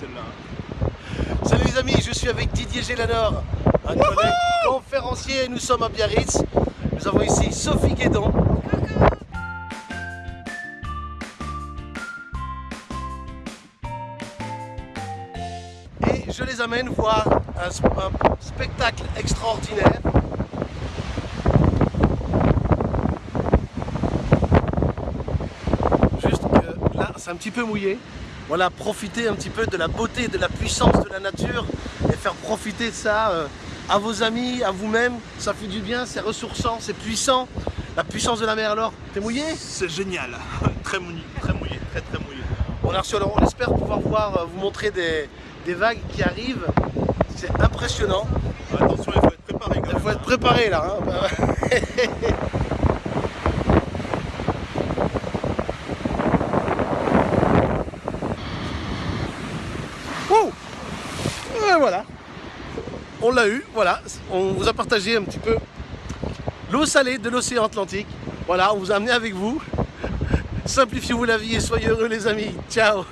celle-là. Salut les amis, je suis avec Didier Gélanor, un collègue conférencier. Nous sommes à Biarritz. Nous avons ici Sophie Guédon. Et je les amène voir un, un spectacle extraordinaire. Juste que là, c'est un petit peu mouillé. Voilà, profiter un petit peu de la beauté, de la puissance de la nature et faire profiter de ça euh, à vos amis, à vous-même. Ça fait du bien, c'est ressourçant, c'est puissant. La puissance de la mer alors, t'es mouillé? C'est génial. très mouillé, très mouillé, très très mouillé. On, a reçu, alors, on espère pouvoir voir, euh, vous montrer des, des vagues qui arrivent. C'est impressionnant. Attention, il faut être préparé quand Il faut être préparé là. hein. Voilà. On l'a eu, voilà. On vous a partagé un petit peu l'eau salée de l'océan Atlantique. Voilà, on vous a amené avec vous. Simplifiez-vous la vie et soyez heureux les amis. Ciao